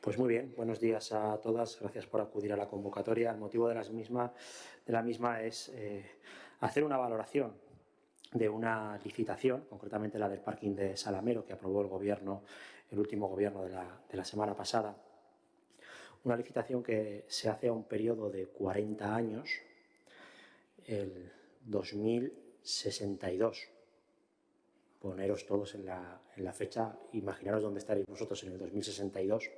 Pues muy bien, buenos días a todas, gracias por acudir a la convocatoria. El motivo de, la misma es eh, hacer una valoración de una licitación, concretamente la del parking de Salamero, que aprobó el gobierno, el último gobierno de la, de la semana pasada. Una licitación que se hace a un periodo de 40 años, el 2062 poneros todos en la, fecha, imaginaros dónde estaréis vosotros en el 2062,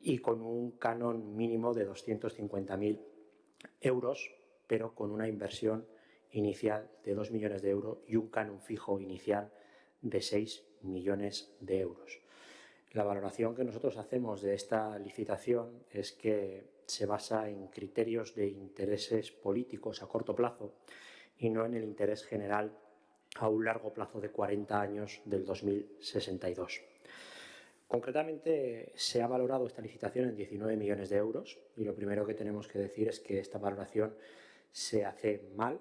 y con un canon mínimo de 250.000 euros, pero con una inversión inicial de 2 millones de euros y un canon fijo inicial de 6 millones de euros. La valoración que nosotros hacemos de esta licitación es que se basa en criterios de intereses políticos a corto plazo y no en el interés general a un largo plazo de 40 años del 2062. Concretamente, se ha valorado esta licitación en 19 millones de euros y lo primero que tenemos que decir es que esta valoración se hace mal,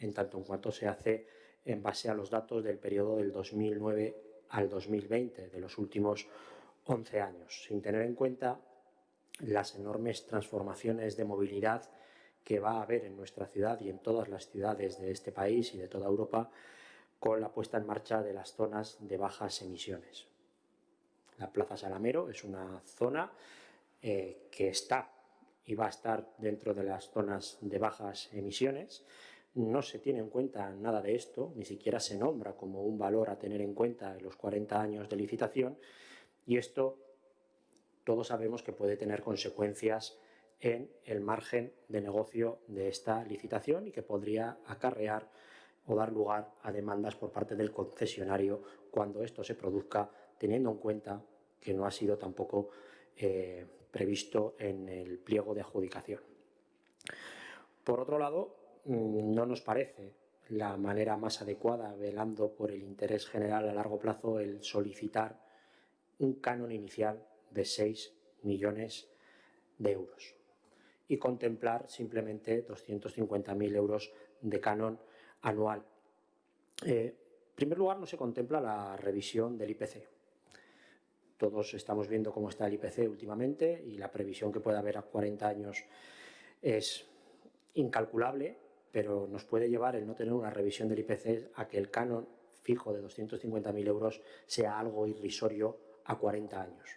en tanto en cuanto se hace en base a los datos del periodo del 2009 al 2020, de los últimos 11 años, sin tener en cuenta las enormes transformaciones de movilidad que va a haber en nuestra ciudad y en todas las ciudades de este país y de toda Europa con la puesta en marcha de las zonas de bajas emisiones. La Plaza Salamero es una zona eh, que está y va a estar dentro de las zonas de bajas emisiones. No se tiene en cuenta nada de esto, ni siquiera se nombra como un valor a tener en cuenta en los 40 años de licitación y esto todos sabemos que puede tener consecuencias en el margen de negocio de esta licitación y que podría acarrear o dar lugar a demandas por parte del concesionario cuando esto se produzca, teniendo en cuenta que no ha sido tampoco eh, previsto en el pliego de adjudicación. Por otro lado, mm, no nos parece la manera más adecuada, velando por el interés general a largo plazo, el solicitar un canon inicial de 6 millones de euros y contemplar simplemente 250.000 euros de canon anual. Eh, en primer lugar, no se contempla la revisión del IPC. Todos estamos viendo cómo está el IPC últimamente y la previsión que puede haber a 40 años es incalculable, pero nos puede llevar el no tener una revisión del IPC a que el canon fijo de 250.000 euros sea algo irrisorio a 40 años.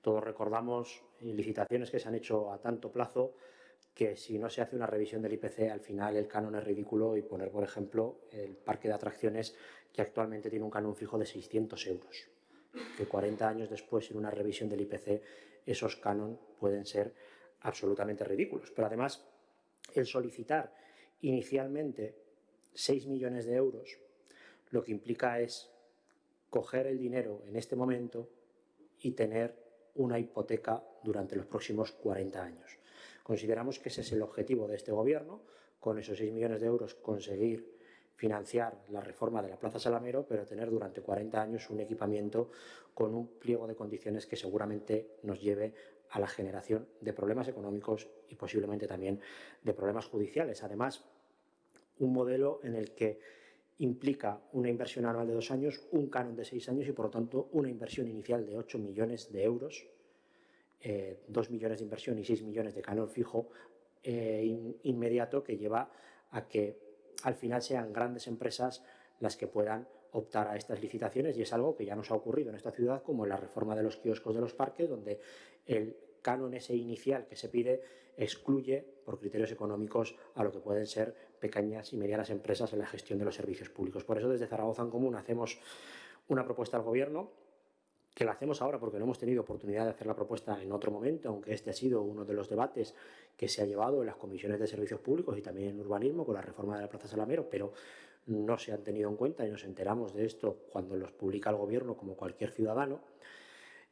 Todos recordamos licitaciones que se han hecho a tanto plazo que si no se hace una revisión del IPC, al final el canon es ridículo y poner, por ejemplo, el parque de atracciones que actualmente tiene un canon fijo de 600 euros. Que 40 años después, sin una revisión del IPC, esos canon pueden ser absolutamente ridículos. Pero además, el solicitar inicialmente 6 millones de euros, lo que implica es coger el dinero en este momento y tener una hipoteca durante los próximos 40 años. Consideramos que ese es el objetivo de este Gobierno, con esos 6 millones de euros conseguir financiar la reforma de la Plaza Salamero, pero tener durante 40 años un equipamiento con un pliego de condiciones que seguramente nos lleve a la generación de problemas económicos y posiblemente también de problemas judiciales. Además, un modelo en el que implica una inversión anual de dos años, un canon de seis años y, por lo tanto, una inversión inicial de 8 millones de euros eh, 2 millones de inversión y 6 millones de canon fijo eh, inmediato que lleva a que al final sean grandes empresas las que puedan optar a estas licitaciones y es algo que ya nos ha ocurrido en esta ciudad como en la reforma de los kioscos de los parques donde el canon ese inicial que se pide excluye por criterios económicos a lo que pueden ser pequeñas y medianas empresas en la gestión de los servicios públicos. Por eso desde Zaragoza en Común hacemos una propuesta al Gobierno que la hacemos ahora porque no hemos tenido oportunidad de hacer la propuesta en otro momento, aunque este ha sido uno de los debates que se ha llevado en las comisiones de servicios públicos y también en urbanismo con la reforma de la Plaza Salamero, pero no se han tenido en cuenta y nos enteramos de esto cuando los publica el Gobierno como cualquier ciudadano.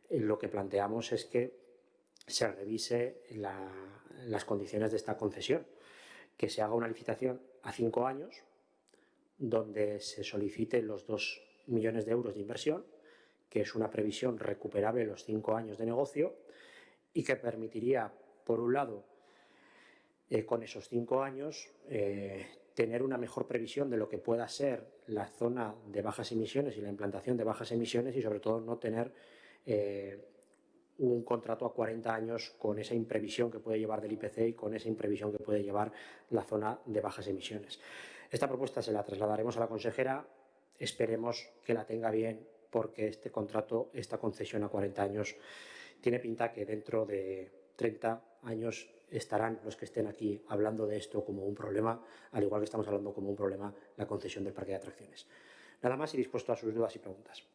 Eh, lo que planteamos es que se revise las condiciones de esta concesión, que se haga una licitación a cinco años donde se soliciten los dos millones de euros de inversión que es una previsión recuperable los cinco años de negocio y que permitiría, por un lado, eh, con esos cinco años, eh, tener una mejor previsión de lo que pueda ser la zona de bajas emisiones y la implantación de bajas emisiones y sobre todo no tener eh, un contrato a 40 años con esa imprevisión que puede llevar del IPC y con esa imprevisión que puede llevar la zona de bajas emisiones. Esta propuesta se la trasladaremos a la consejera, esperemos que la tenga bien porque este contrato, esta concesión a 40 años, tiene pinta que dentro de 30 años estarán los que estén aquí hablando de esto como un problema, al igual que estamos hablando como un problema la concesión del parque de atracciones. Nada más y dispuesto a sus dudas y preguntas.